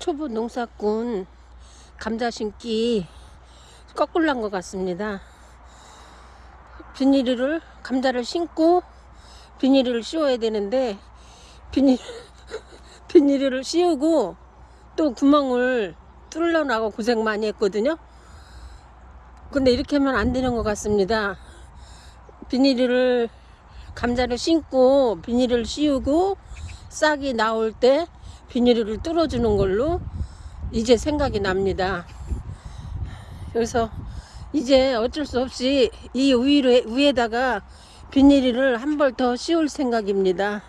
초보 농사꾼 감자 심기 거꾸로 난것 같습니다. 비닐을 감자를 심고 비닐을 씌워야 되는데 비닐 비닐을 씌우고 또 구멍을 뚫려 나고 고생 많이 했거든요. 근데 이렇게 하면 안 되는 것 같습니다. 비닐을 감자를 심고 비닐을 씌우고 싹이 나올 때 비닐을 뚫어주는 걸로 이제 생각이 납니다. 그래서 이제 어쩔 수 없이 이 위에, 위에다가 비닐을 한 벌 더 씌울 생각입니다.